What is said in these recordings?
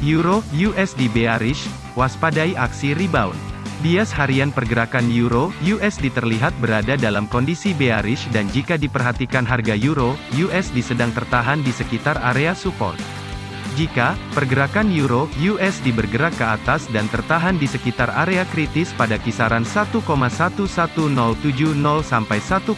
Euro USD bearish, waspadai aksi rebound. Bias harian pergerakan Euro USD terlihat berada dalam kondisi bearish dan jika diperhatikan harga Euro USD sedang tertahan di sekitar area support. Jika pergerakan euro USD bergerak ke atas dan tertahan di sekitar area kritis pada kisaran 1,11070 sampai 1,11370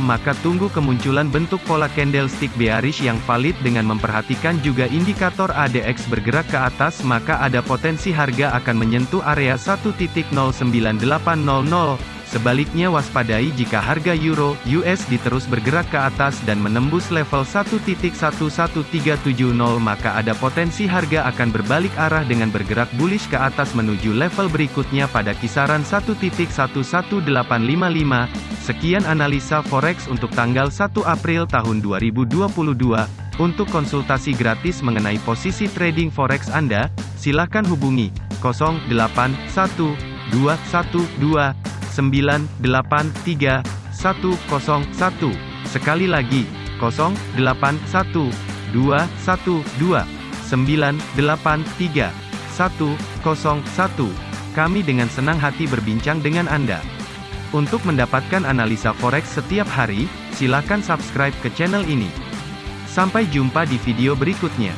maka tunggu kemunculan bentuk pola candlestick bearish yang valid dengan memperhatikan juga indikator ADX bergerak ke atas maka ada potensi harga akan menyentuh area 1.09800 Sebaliknya waspadai jika harga euro USD terus bergerak ke atas dan menembus level 1.11370 maka ada potensi harga akan berbalik arah dengan bergerak bullish ke atas menuju level berikutnya pada kisaran 1.11855. Sekian analisa forex untuk tanggal 1 April tahun 2022. Untuk konsultasi gratis mengenai posisi trading forex Anda, silakan hubungi 081212 983 101. Sekali lagi, 081212 983 101. Kami dengan senang hati berbincang dengan Anda. Untuk mendapatkan analisa forex setiap hari, silakan subscribe ke channel ini. Sampai jumpa di video berikutnya.